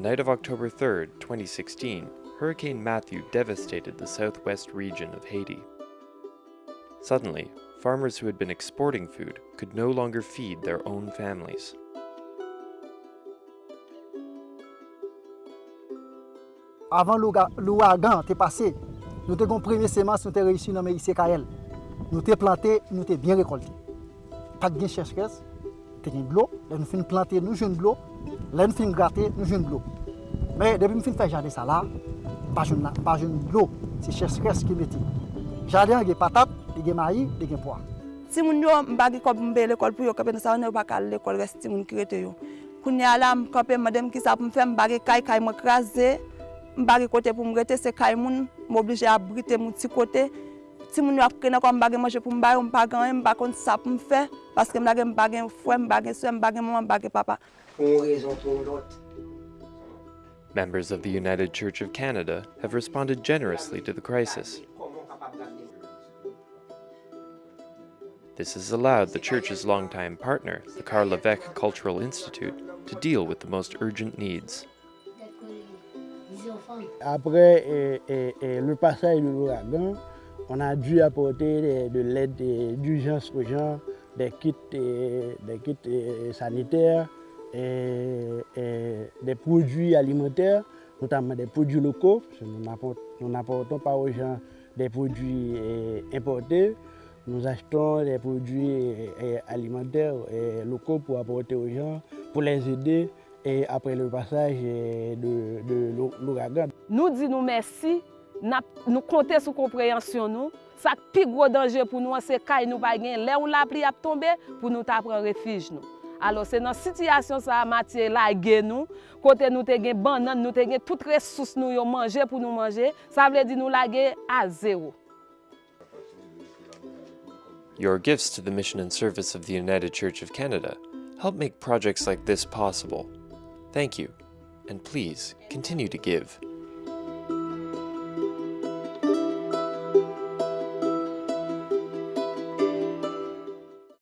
night of October 3, 2016, Hurricane Matthew devastated the southwest region of Haiti. Suddenly, farmers who had been exporting food could no longer feed their own families. Avant l'ouragan passé, nous semence, nous réussi dans. Nous planté, nous bien récolté. Pas de teni de l'eau, là nous fin planter, nous jeune de l'eau, là nous fin gratter, nous jeune de l'eau. Mais depuis nous fin faire jardin ça là, pas jeune pas jeune de l'eau, c'est cher stress qui metti. Jardin il y a patate, il y a maïs, il y a pois. Si moun yo mbagi kop mbe l'école pour yo kapen sa on pas kal l'école reste si moun ki rete yo. Kounya la m kapen madame ki sa pou m fè mbagi kay kay m kraser, mbagi kote pou m rete se kay moun, m oblige abriter mon petit côté Si moun yo a prendre comme mbagi manger pour mbagi on pas gagner mbagi kon ça pour me faire parce que mbagi mbagi frère mbagi soeur mbagi maman mbagi papa. Pour raison pour l'autre. Members of the United Church of Canada have responded generously to the crisis. This has allowed the Church's longtime partner, the Karl Lévêque Cultural Institute, to deal with the most urgent needs. Après eh, eh, eh, le passage de l'ouragan, on a dû apporter de l'aide d'urgence aux gens, des kits, des kits sanitaires, des produits alimentaires, notamment des produits locaux. Nous n'apportons pas aux gens des produits importés. Nous achetons des produits alimentaires locaux pour apporter aux gens, pour les aider et après le passage de, de l'ouragan. Nous disons merci, nou kontè sou komprehensyon nou, sak pi gwo danje pou nou an se kay nou pa gen, le ou la pli ap tombe pou nou ta pren refij nou. Alo se nan sityasyon sa matye la gen nou, kote nou te gen banan, nou te gen tout resous nou yo manje pou nou manje, sa vle di nou la gen a zero. Your gifts to the mission and service of the United Church of Canada help make projects like this possible. Thank you, and please continue to give.